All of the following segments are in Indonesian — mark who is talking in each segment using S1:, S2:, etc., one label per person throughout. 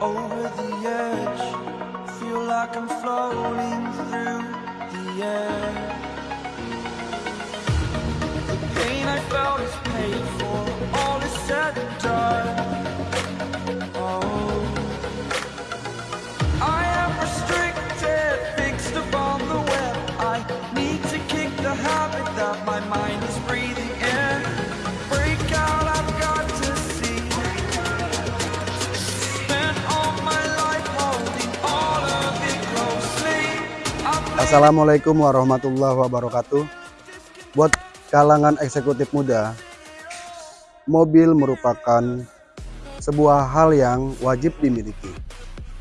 S1: over the edge. Feel like I'm floating through the air.
S2: Assalamualaikum warahmatullahi wabarakatuh. Buat kalangan eksekutif muda, mobil merupakan sebuah hal yang wajib dimiliki.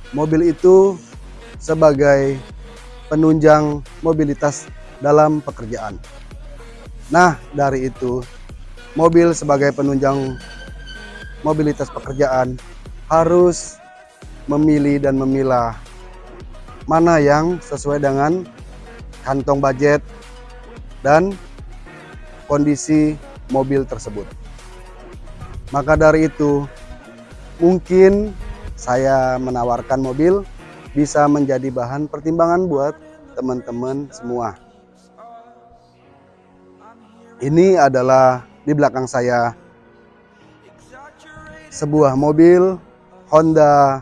S2: Mobil itu sebagai penunjang mobilitas dalam pekerjaan. Nah, dari itu, mobil sebagai penunjang mobilitas pekerjaan harus memilih dan memilah mana yang sesuai dengan kantong budget dan kondisi mobil tersebut. Maka dari itu, mungkin saya menawarkan mobil bisa menjadi bahan pertimbangan buat teman-teman semua. Ini adalah di belakang saya sebuah mobil Honda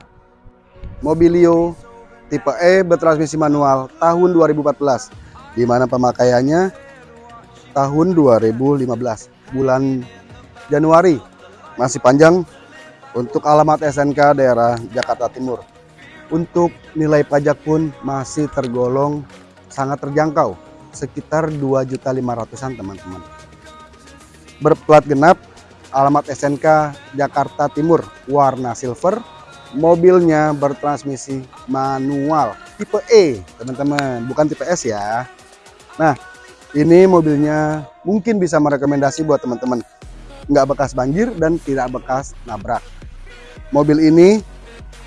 S2: Mobilio tipe E bertransmisi manual tahun 2014 di mana pemakaiannya tahun 2015 bulan Januari. Masih panjang untuk alamat SNK daerah Jakarta Timur. Untuk nilai pajak pun masih tergolong sangat terjangkau sekitar 2.500-an teman-teman. Berplat genap alamat SNK Jakarta Timur warna silver mobilnya bertransmisi manual tipe E teman-teman. Bukan tipe S ya. Nah ini mobilnya mungkin bisa merekomendasi buat teman-teman. Nggak bekas banjir dan tidak bekas nabrak. Mobil ini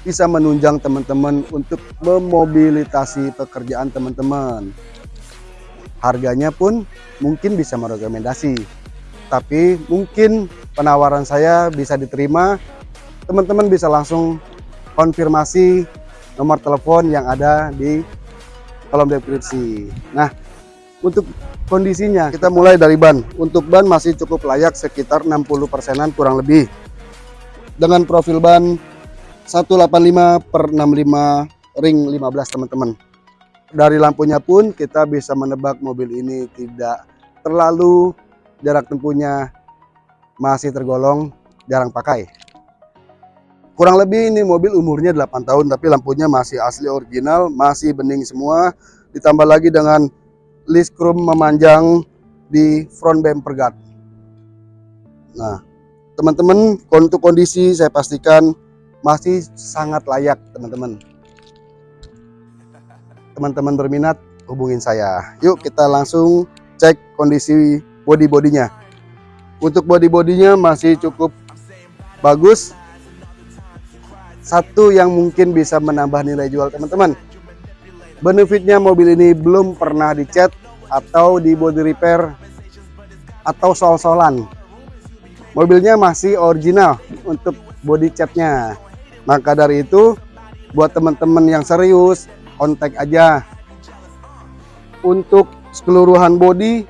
S2: bisa menunjang teman-teman untuk memobilitasi pekerjaan teman-teman. Harganya pun mungkin bisa merekomendasi. Tapi mungkin penawaran saya bisa diterima teman-teman bisa langsung konfirmasi nomor telepon yang ada di kolom deskripsi. Nah untuk kondisinya kita mulai dari ban. Untuk ban masih cukup layak sekitar 60 persenan kurang lebih. Dengan profil ban 185 per 65 ring 15 teman-teman. Dari lampunya pun kita bisa menebak mobil ini tidak terlalu jarak tempuhnya masih tergolong jarang pakai kurang lebih ini mobil umurnya 8 tahun tapi lampunya masih asli original masih bening semua. Ditambah lagi dengan list chrome memanjang di front bumper guard. Nah teman-teman untuk kondisi saya pastikan masih sangat layak teman-teman. Teman-teman berminat hubungin saya. Yuk kita langsung cek kondisi body-bodinya untuk body-bodinya masih cukup bagus satu yang mungkin bisa menambah nilai jual teman-teman. Benefitnya mobil ini belum pernah dicat atau di body repair atau sol-solan. Mobilnya masih original untuk body catnya. Maka dari itu buat teman-teman yang serius kontak aja. Untuk keseluruhan body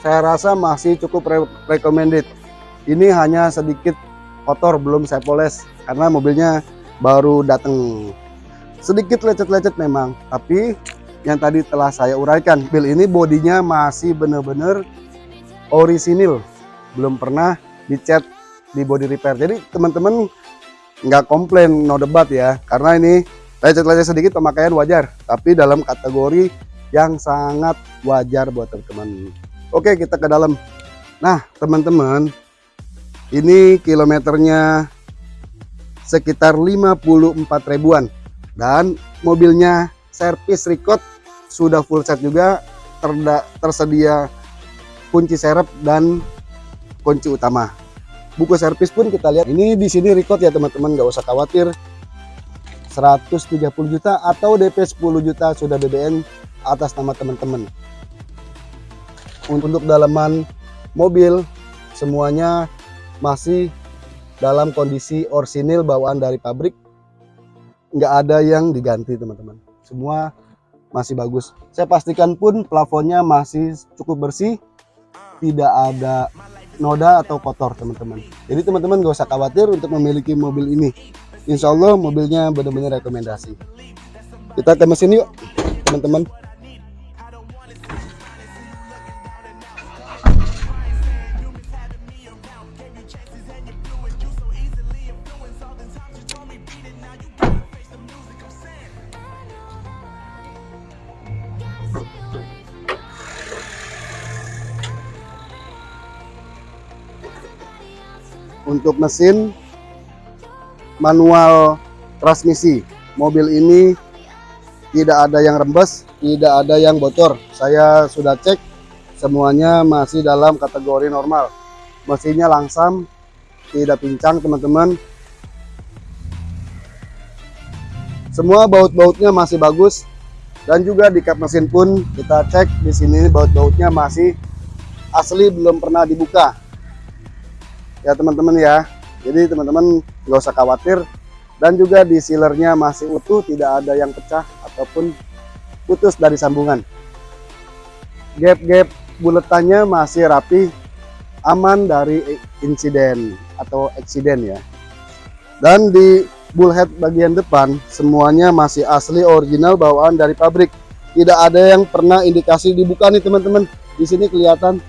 S2: saya rasa masih cukup re recommended. Ini hanya sedikit kotor belum saya poles karena mobilnya baru datang sedikit lecet-lecet memang tapi yang tadi telah saya uraikan mobil ini bodinya masih benar-benar orisinil. Belum pernah dicat di body repair. Jadi teman-teman nggak komplain no debat ya. Karena ini lecet-lecet sedikit pemakaian wajar. Tapi dalam kategori yang sangat wajar buat teman-teman. Oke kita ke dalam. Nah teman-teman ini kilometernya sekitar 54 ribuan. Dan mobilnya servis record sudah full set juga terda, tersedia kunci serep dan kunci utama. Buku servis pun kita lihat. Ini di sini record ya teman-teman nggak usah khawatir. 130 juta atau DP 10 juta sudah BBN atas nama teman-teman. Untuk dalaman mobil semuanya masih dalam kondisi orsinil bawaan dari pabrik. Nggak ada yang diganti teman-teman. Semua masih bagus. Saya pastikan pun plafonnya masih cukup bersih. Tidak ada noda atau kotor teman-teman. Jadi teman-teman gak usah khawatir untuk memiliki mobil ini. Insya Allah mobilnya benar-benar rekomendasi. Kita ke mesin yuk teman-teman. Untuk mesin manual transmisi. Mobil ini tidak ada yang rembes tidak ada yang bocor. Saya sudah cek semuanya masih dalam kategori normal. Mesinnya langsam tidak pincang teman-teman. Semua baut-bautnya masih bagus dan juga di kap mesin pun kita cek di sini baut-bautnya masih asli belum pernah dibuka ya teman-teman ya. Jadi teman-teman nggak usah khawatir. Dan juga di sealernya masih utuh tidak ada yang pecah ataupun putus dari sambungan. Gap-gap buletannya masih rapi aman dari insiden atau eksiden ya. Dan di bullhead bagian depan semuanya masih asli original bawaan dari pabrik. Tidak ada yang pernah indikasi dibuka nih teman-teman. Di sini kelihatan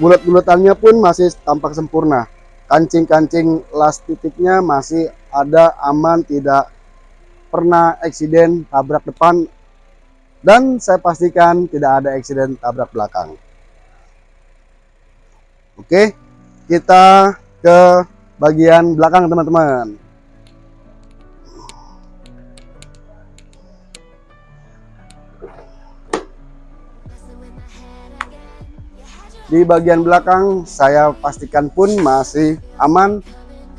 S2: bulat-bulatannya pun masih tampak sempurna. Kancing-kancing las titiknya masih ada aman tidak pernah eksiden tabrak depan. Dan saya pastikan tidak ada eksiden tabrak belakang. Oke kita ke bagian belakang teman-teman di bagian belakang saya pastikan pun masih aman.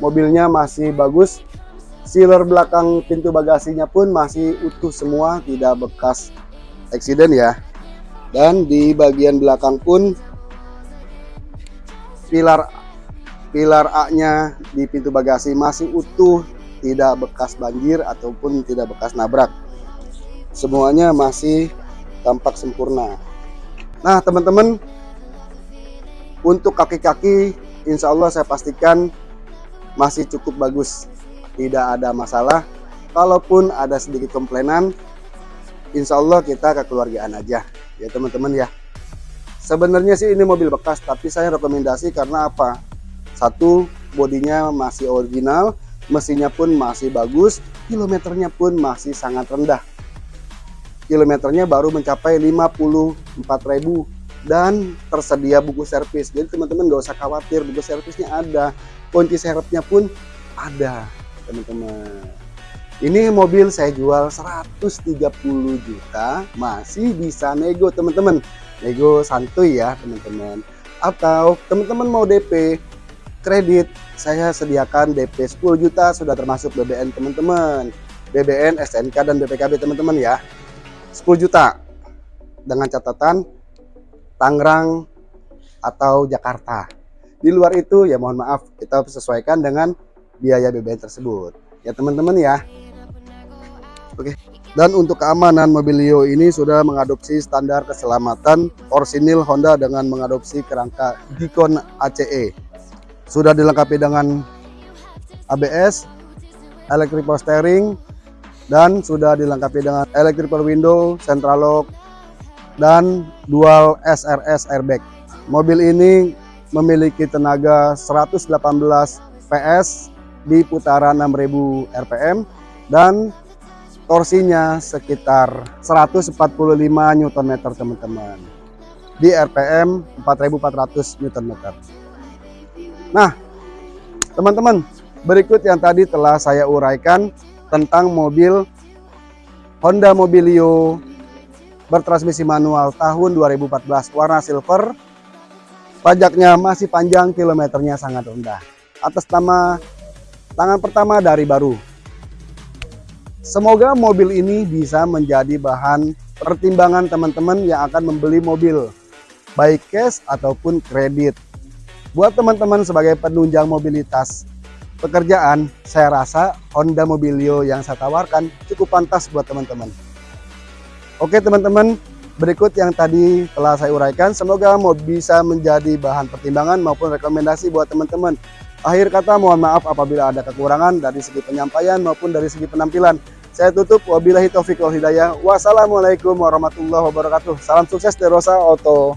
S2: Mobilnya masih bagus. Sealer belakang pintu bagasinya pun masih utuh semua tidak bekas eksiden ya. Dan di bagian belakang pun pilar pilar A nya di pintu bagasi masih utuh tidak bekas banjir ataupun tidak bekas nabrak. Semuanya masih tampak sempurna. Nah teman-teman untuk kaki-kaki insya Allah saya pastikan masih cukup bagus. Tidak ada masalah. Kalaupun ada sedikit komplainan insya Allah kita kekeluargaan aja. Ya teman-teman ya. Sebenarnya sih ini mobil bekas tapi saya rekomendasi karena apa? Satu bodinya masih original mesinnya pun masih bagus kilometernya pun masih sangat rendah. Kilometernya baru mencapai 54.000 dan tersedia buku servis. Jadi teman-teman gak usah khawatir buku servisnya ada. Kunci serepnya pun ada teman-teman. Ini mobil saya jual 130 juta. Masih bisa nego teman-teman. Nego santuy ya teman-teman. Atau teman-teman mau DP kredit saya sediakan DP 10 juta. Sudah termasuk BBN teman-teman. BBN SNK dan BPKB teman-teman ya. 10 juta. Dengan catatan Tangerang atau Jakarta. Di luar itu ya mohon maaf kita sesuaikan dengan biaya BBM tersebut. Ya teman-teman ya. Oke. Dan untuk keamanan Mobilio ini sudah mengadopsi standar keselamatan Orsinil Honda dengan mengadopsi kerangka Gicon ACE. Sudah dilengkapi dengan ABS, electric power steering, dan sudah dilengkapi dengan electric power window, central lock, dan dual SRS airbag. Mobil ini memiliki tenaga 118 PS di putaran 6000 rpm dan torsinya sekitar 145 Nm teman-teman di rpm 4400 Nm. Nah, teman-teman, berikut yang tadi telah saya uraikan tentang mobil Honda Mobilio bertransmisi manual tahun 2014 warna silver pajaknya masih panjang kilometernya sangat rendah atas nama tangan pertama dari baru semoga mobil ini bisa menjadi bahan pertimbangan teman-teman yang akan membeli mobil baik cash ataupun kredit. Buat teman-teman sebagai penunjang mobilitas pekerjaan, saya rasa Honda Mobilio yang saya tawarkan cukup pantas buat teman-teman. Oke teman-teman, berikut yang tadi telah saya uraikan. Semoga mau bisa menjadi bahan pertimbangan maupun rekomendasi buat teman-teman. Akhir kata mohon maaf apabila ada kekurangan dari segi penyampaian maupun dari segi penampilan. Saya tutup wabillahi taufiq wal hidayah. Wassalamualaikum warahmatullahi wabarakatuh. Salam sukses dari Rosa Auto.